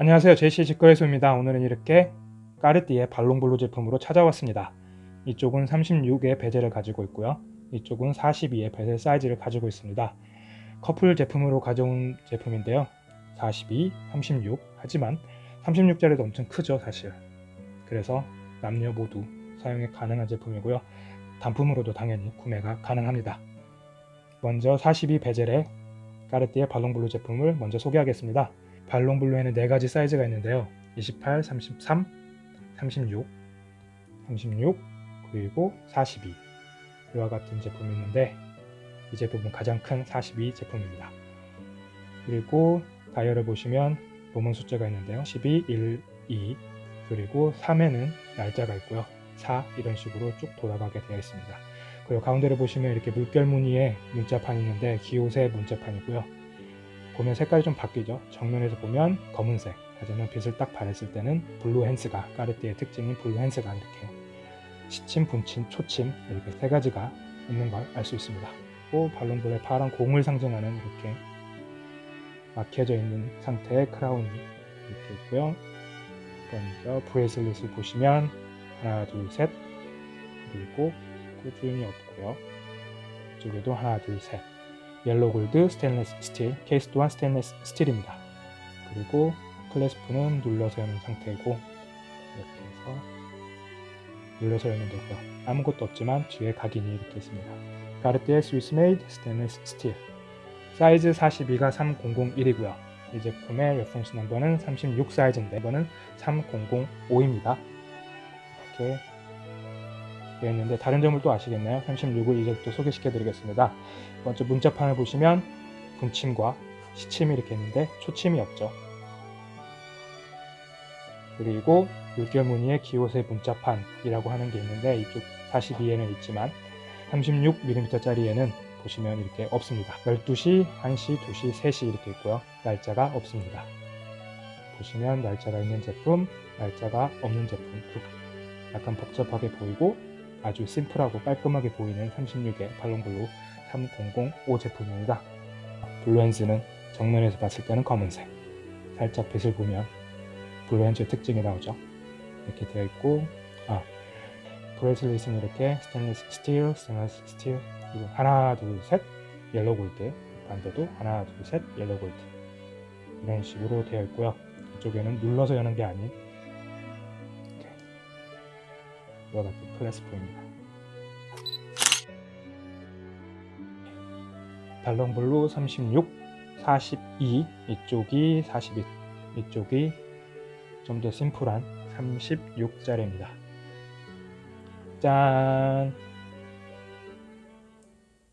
안녕하세요. 제시 직거래소입니다. 오늘은 이렇게 까르띠에 발롱블루 제품으로 찾아왔습니다. 이쪽은 36의 베젤을 가지고 있고요. 이쪽은 42의 베젤 사이즈를 가지고 있습니다. 커플 제품으로 가져온 제품인데요. 42, 36 하지만 36짜리도 엄청 크죠 사실. 그래서 남녀 모두 사용이 가능한 제품이고요. 단품으로도 당연히 구매가 가능합니다. 먼저 42 베젤의 까르띠에 발롱블루 제품을 먼저 소개하겠습니다 발롱블루에는 4가지 사이즈가 있는데요. 28, 33, 36, 36 그리고 42 이와 같은 제품이 있는데 이 제품은 가장 큰 42 제품입니다. 그리고 다이얼을 보시면 로먼 숫자가 있는데요. 12, 1, 2 그리고 3에는 날짜가 있고요. 4 이런 식으로 쭉 돌아가게 되어 있습니다. 그리고 가운데를 보시면 이렇게 물결 무늬의 문자판이 있는데 guilloché 문자판이고요 보면 색깔이 좀 바뀌죠. 정면에서 보면 검은색. 하지만 빛을 딱 발했을 때는 blue hands가 까르띠에의 특징인 blue hands가 이렇게 시침, 분침, 초침 이렇게 세 가지가 있는 걸 알 수 있습니다. 또 발롱블루의 파란 공을 상징하는 이렇게 막혀져 있는 상태의 크라운이 이렇게 있고요. 먼저 bracelet을 보시면 하나 둘셋. 그리고 꾸준히 없고요. 이쪽에도 하나 둘셋 yellow gold 스테인레스 스틸 케이스 또한 스테인레스 스틸입니다. 그리고 clasp는 눌러서 여는 상태이고 이렇게 해서 눌러서 열면 되고요. 아무것도 없지만 뒤에 각인이 이렇게 있습니다. 까르띠에 Swiss made 스테인레스 스틸 사이즈 42가 3001이고요. 이 제품의 reference number는 36 사이즈인데 이번은 3005입니다. 이렇게 되어 있는데 다른 점을 또 아시겠나요? 36을 이제 또 소개시켜 드리겠습니다. 먼저 문자판을 보시면 분침과 시침이 이렇게 있는데 초침이 없죠. 그리고 물결 무늬의 기호세 문자판이라고 하는 게 있는데 이쪽 42에는 있지만 36mm 짜리에는 보시면 이렇게 없습니다. 12시, 1시, 2시, 3시 이렇게 있고요. 날짜가 없습니다. 보시면 날짜가 있는 제품, 날짜가 없는 제품 약간 복잡하게 보이고 아주 심플하고 깔끔하게 보이는 36의 발롱블루 3005 제품입니다. blue hands는 정면에서 봤을 때는 검은색 살짝 빛을 보면 blue hands의 특징이 나오죠. 이렇게 되어 있고 아 bracelet은 이렇게 스테인리스 스틸, 스테인리스 스틸 그리고 하나 둘셋 yellow gold 반대도 하나 둘셋 옐로 골드 이런 식으로 되어 있고요. 이쪽에는 눌러서 여는 게 아닌 이와 같은 클래스포입니다. 달롱블루 36, 42 이쪽이 42 이쪽이 좀 더 심플한 36짜리입니다. 짠!